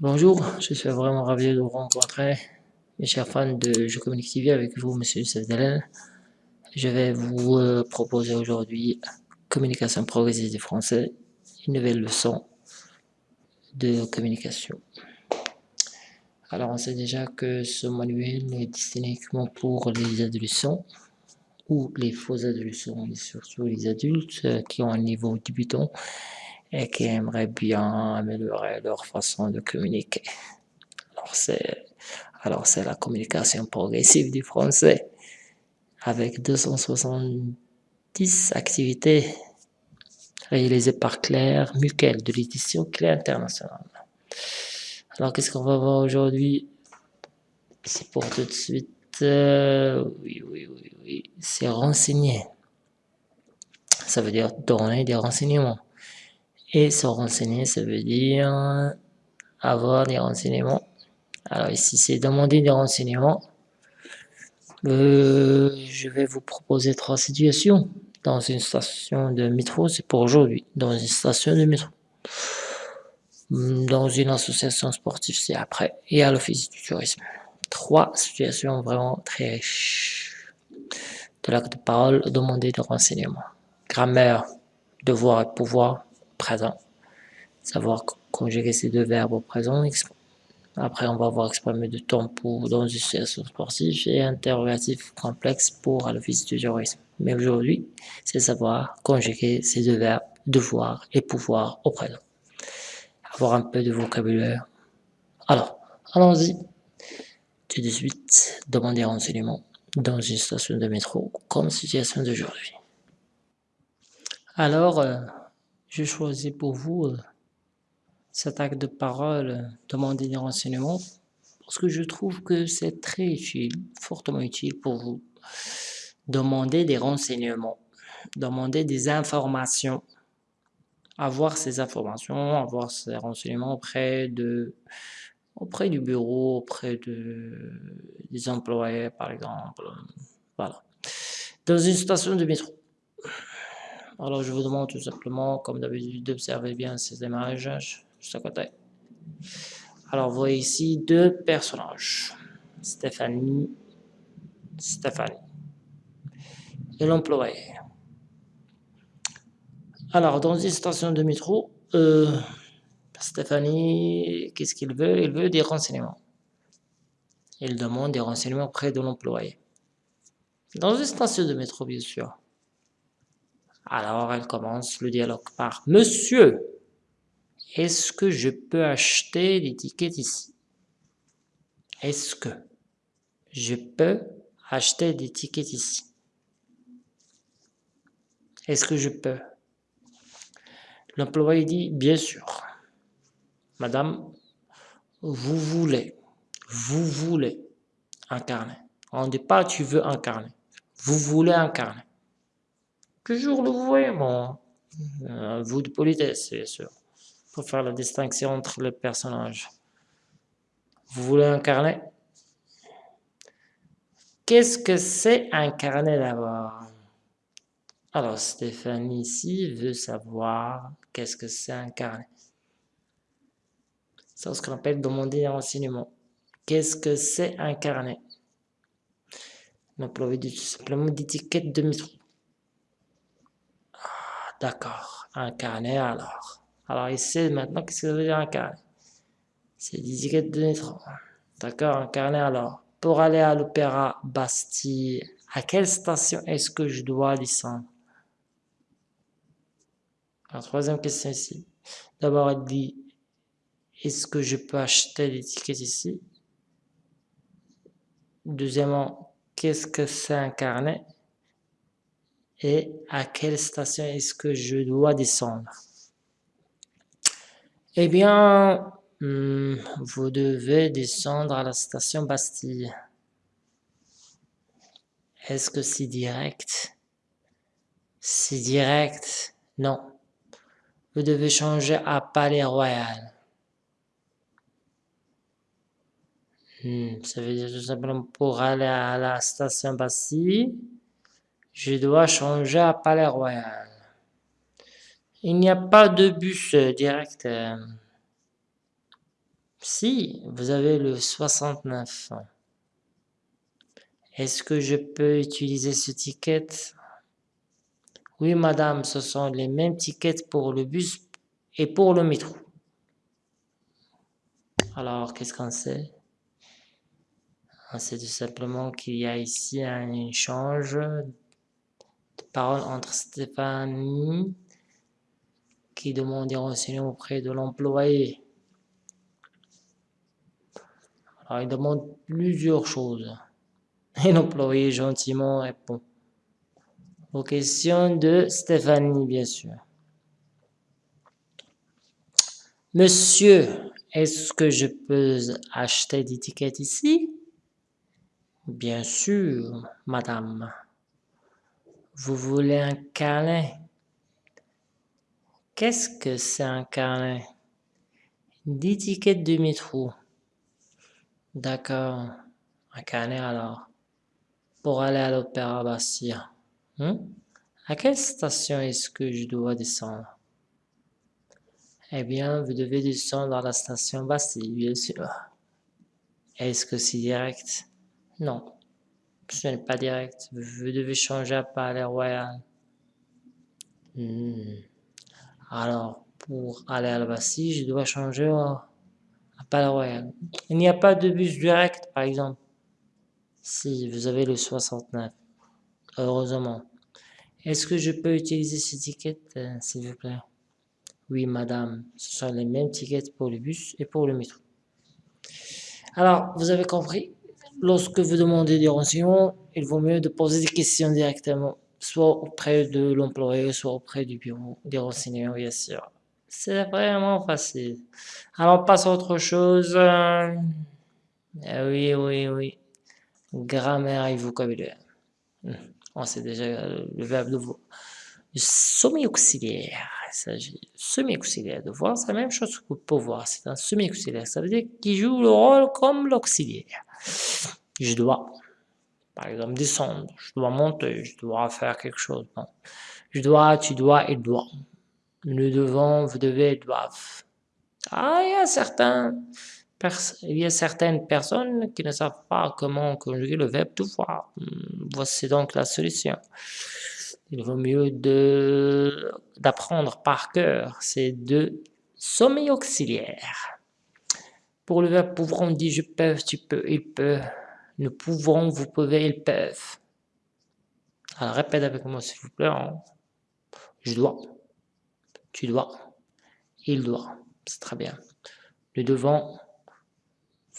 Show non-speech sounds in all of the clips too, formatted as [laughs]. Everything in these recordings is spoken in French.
Bonjour, je suis vraiment ravi de vous rencontrer, mes chers fans de Je Communique TV, avec vous, Monsieur Youssef Je vais vous euh, proposer aujourd'hui Communication progressive du français, une nouvelle leçon de communication. Alors, on sait déjà que ce manuel est destiné uniquement pour les adolescents ou les faux adolescents, et surtout les adultes euh, qui ont un niveau débutant et qui aimeraient bien améliorer leur façon de communiquer. Alors c'est, alors c'est la communication progressive du français avec 270 activités réalisées par Claire Muquel de l'édition Claire Internationale. Alors qu'est-ce qu'on va voir aujourd'hui? C'est pour tout de suite. Euh, oui, oui, oui, oui. C'est renseigner. Ça veut dire donner des renseignements. Et se renseigner, ça veut dire avoir des renseignements. Alors ici, c'est demander des renseignements. Euh, je vais vous proposer trois situations dans une station de métro, c'est pour aujourd'hui, dans une station de métro. Dans une association sportive, c'est après, et à l'office du tourisme. Trois situations vraiment très riches. De l'acte de parole, demander des renseignements. Grammaire, devoir et pouvoir, présent. Savoir conjuguer ces deux verbes au présent. Après, on va voir exprimer de temps pour dans une situation sportive et interrogatif complexe pour à l'office du tourisme. Mais aujourd'hui, c'est savoir conjuguer ces deux verbes, devoir et pouvoir au présent. Avoir un peu de vocabulaire. Alors, allons-y. Tout de suite, demander renseignement dans une station de métro comme situation d'aujourd'hui. Alors, euh, je choisis pour vous cet acte de parole, demander des renseignements, parce que je trouve que c'est très utile, fortement utile pour vous. Demander des renseignements, demander des informations, avoir ces informations, avoir ces renseignements auprès de auprès du bureau, auprès de, des employés par exemple, voilà. Dans une station de métro, alors je vous demande tout simplement, comme d'habitude, d'observer bien ces images juste à côté. Alors vous voyez ici deux personnages, Stéphanie, Stéphanie et l'employé. Alors dans une station de métro, euh, Stéphanie, qu'est-ce qu'il veut? Il veut des renseignements. Il demande des renseignements auprès de l'employé. Dans une station de métro, bien sûr. Alors, elle commence le dialogue par « Monsieur, est-ce que je peux acheter des tickets ici ?» Est-ce que je peux acheter des tickets ici Est-ce que je peux? L'employé dit « Bien sûr. » Madame, vous voulez, vous voulez incarner. On ne dit pas « tu veux incarner ». Vous voulez incarner toujours le vouvoiement. Euh, vous de politesse, bien sûr, pour faire la distinction entre les personnages. Vous voulez incarner Qu'est-ce que c'est incarner d'abord? Alors, Stéphanie ici veut savoir qu'est-ce que c'est incarner. C'est ce qu'on appelle demander un renseignement. Qu'est-ce que c'est incarner L'emploi tout simplement d'étiquette de métro. D'accord, incarner alors. Alors ici, maintenant, qu'est-ce que ça veut dire incarner C'est des étiquettes de métro. D'accord, incarner alors. Pour aller à l'Opéra Bastille, à quelle station est-ce que je dois descendre? La troisième question ici. D'abord, elle dit, est-ce que je peux acheter des tickets ici? Deuxièmement, qu'est-ce que c'est incarner et à quelle station est-ce que je dois descendre? Eh bien, hmm, vous devez descendre à la station Bastille. Est-ce que c'est direct? C'est direct? Non. Vous devez changer à Palais Royal. Hmm, ça veut dire tout simplement pour aller à la station Bastille, je dois changer à Palais Royal. Il n'y a pas de bus direct. Si vous avez le 69, est-ce que je peux utiliser ce ticket? Oui madame, ce sont les mêmes tickets pour le bus et pour le métro. Alors, qu'est-ce qu'on sait? On sait tout simplement qu'il y a ici un échange de paroles entre Stéphanie qui demande des renseignements auprès de l'employé. Alors, il demande plusieurs choses. [laughs] Et l'employé gentiment répond aux questions de Stéphanie, bien sûr. Monsieur, est-ce que je peux acheter des tickets ici? Bien sûr, madame. Vous voulez un carnet Qu'est-ce que c'est un carnet Des tickets de métro. D'accord. Un carnet alors. Pour aller à l'Opéra Bastille. Hmm? À quelle station est-ce que je dois descendre? Eh bien, vous devez descendre à la station Bastille, bien sûr. Est-ce que c'est direct? Non, n'est pas direct. Vous devez changer à Palais Royal. Hmm. Alors, pour aller à la Bastille, je dois changer à Palais Royal. Il n'y a pas de bus direct, par exemple. Si, vous avez le 69. Heureusement. Est-ce que je peux utiliser ce ticket, euh, s'il vous plaît? Oui, madame, ce sont les mêmes tickets pour le bus et pour le métro. Alors, vous avez compris, lorsque vous demandez des renseignements, il vaut mieux de poser des questions directement, soit auprès de l'employé, soit auprès du bureau des renseignements, bien sûr. C'est vraiment facile. Alors, passe à autre chose. Euh, oui, oui, oui. Grammaire et vocabulaire. Hmm, on sait déjà le verbe de vous. Semi-auxiliaire il s'agit semi-auxiliaire. De voir, c'est la même chose que pouvoir. C'est un semi-auxiliaire. Ça veut dire qu'il joue le rôle comme l'auxiliaire. Je dois, par exemple, descendre. Je dois monter. Je dois faire quelque chose. Je dois, tu dois, il doit. Nous devons, vous devez, doivent. Ah, il y a certains, il y a certaines personnes qui ne savent pas comment conjuguer le verbe devoir. Hmm, voici donc la solution il vaut mieux d'apprendre par cœur ces deux sommets auxiliaires. Pour le verbe pouvoir, on dit je peux, tu peux, il peut. Nous pouvons, vous pouvez, ils peuvent. Alors répète avec moi s'il vous plaît. Hein. Je dois, tu dois, il doit. C'est très bien. Nous devons,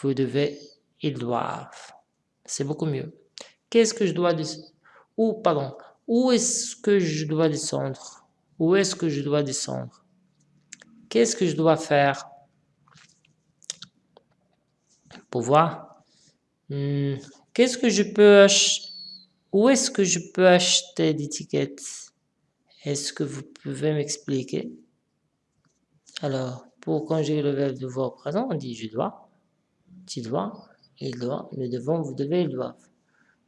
vous devez, ils doivent. C'est beaucoup mieux. Qu'est-ce que je dois dire Ou, pardon, où est-ce que je dois descendre? Où est-ce que je dois descendre? Qu'est-ce que je dois faire? Pour voir. Hmm, qu'est-ce que je peux Où est-ce que je peux acheter tickets? Est-ce que vous pouvez m'expliquer? Alors, pour conjuguer le verbe devoir présent, on dit je dois, tu dois, il doit, nous devons, vous devez, ils doivent.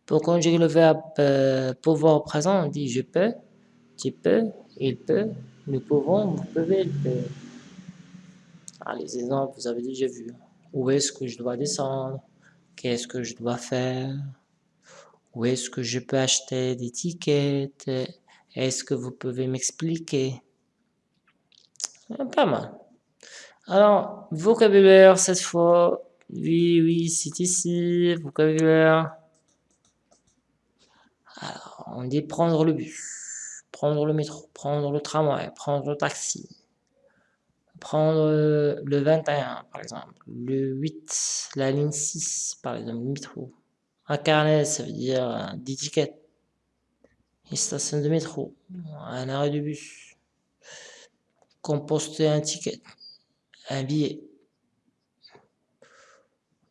Pour conjuguer le verbe euh, pouvoir présent, on dit je peux, tu peux, il peut, nous pouvons, vous pouvez, il peut. Ah, les exemples, vous avez déjà vu. Où est-ce que je dois descendre? Qu'est-ce que je dois faire? Où est-ce que je peux acheter des tickets? Est-ce que vous pouvez m'expliquer? Pas mal. Alors, vocabulaire cette fois. Oui, oui, c'est ici, vocabulaire. Alors, on dit prendre le bus, prendre le métro, prendre le tramway, prendre le taxi, prendre le 21 par exemple, le 8, la ligne 6 par exemple, le métro. Un carnet, ça veut dire 10 tickets. Une station de métro, un arrêt de bus. Composter un ticket, un billet.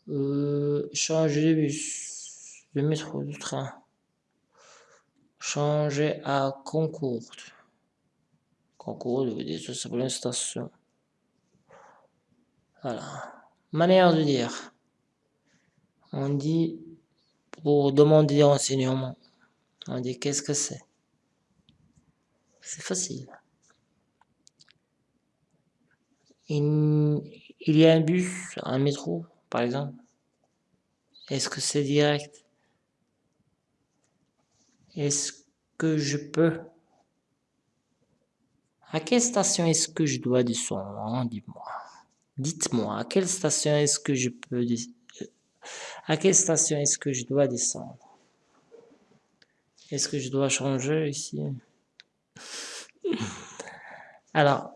Euh, changer de bus, de métro, de train changer à. Concorde veut dire tout simplement une station. Voilà. Manière de dire. On dit, pour demander des renseignements, on dit qu'est-ce que c'est? C'est facile. Il, Il y a un bus, un métro, par exemple. Est-ce que c'est direct? Est-ce que je peux? À quelle station est-ce que je dois descendre? Dis-moi. Dites-moi, à quelle station est-ce que je peux À quelle station est-ce que je dois descendre? Est-ce que je dois changer ici? Alors,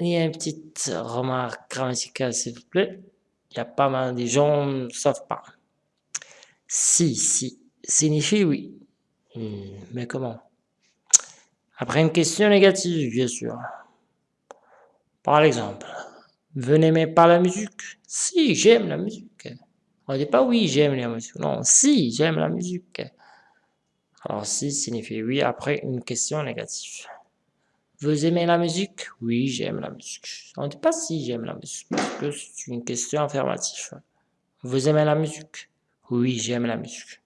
il y a une petite remarque grammaticale, s'il vous plaît. Il y a pas mal de gens ne savent pas. Si, si, signifie oui. Hmm, mais comment? Après une question négative, bien sûr. Par exemple, vous n'aimez pas la musique Si, j'aime la musique. On ne dit pas oui, j'aime la musique. Non, si, j'aime la musique. Alors si signifie oui après une question négative. Vous aimez la musique? Oui, j'aime la musique. On ne dit pas si j'aime la musique, parce que c'est une question affirmative. Vous aimez la musique? Oui, j'aime la musique.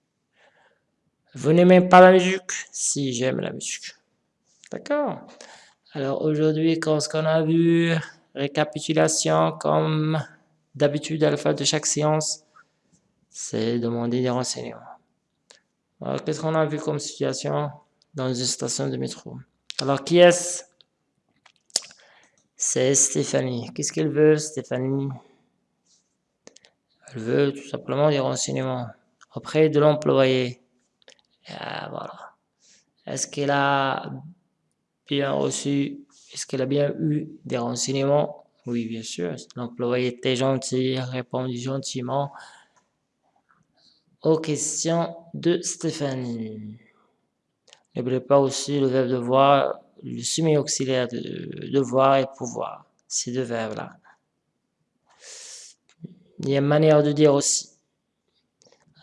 Vous n'aimez pas la musique? Si, j'aime la musique. D'accord Alors aujourd'hui, qu'est-ce qu'on a vu? Récapitulation, comme d'habitude à la fin de chaque séance, c'est demander des renseignements. Qu'est-ce qu'on a vu comme situation dans une station de métro? Alors, qui est-ce? C'est Stéphanie. Qu'est-ce qu'elle veut, Stéphanie? Elle veut tout simplement des renseignements auprès de l'employé. Ah. Est-ce qu'elle a bien reçu, est-ce qu'elle a bien eu des renseignements? Oui, bien sûr. L'employé était gentil, répondu gentiment aux questions de Stéphanie. N'oubliez pas aussi le verbe devoir, le semi-auxiliaire de devoir et pouvoir, ces deux verbes-là. Il y a une manière de dire aussi.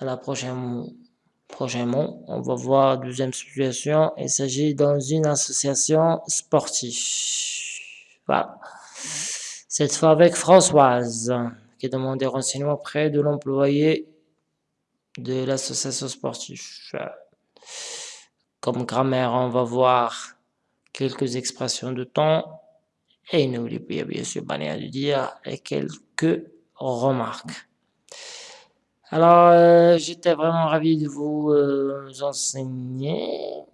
À la prochaine, prochain mot, on va voir deuxième situation. Il s'agit dans une association sportive. Voilà. Cette fois avec Françoise, qui demande des renseignements auprès de l'employé de l'association sportive. Comme grammaire, on va voir quelques expressions de temps et n'oubliez bien sûr manière de dire et quelques remarques. Alors, euh, j'étais vraiment ravi de vous euh, enseigner.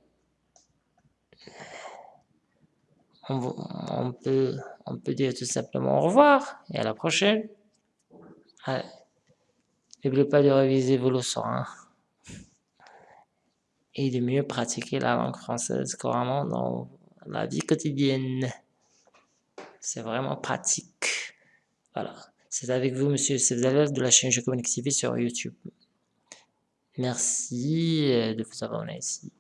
On, peut, on peut dire tout simplement au revoir et à la prochaine. N'oubliez pas de réviser vos leçons. Hein et de mieux pratiquer la langue française couramment dans la vie quotidienne. C'est vraiment pratique. Voilà. C'est avec vous, monsieur Sevzalov de la chaîne Je Communique TV sur YouTube. Merci euh, de vous abonner ici.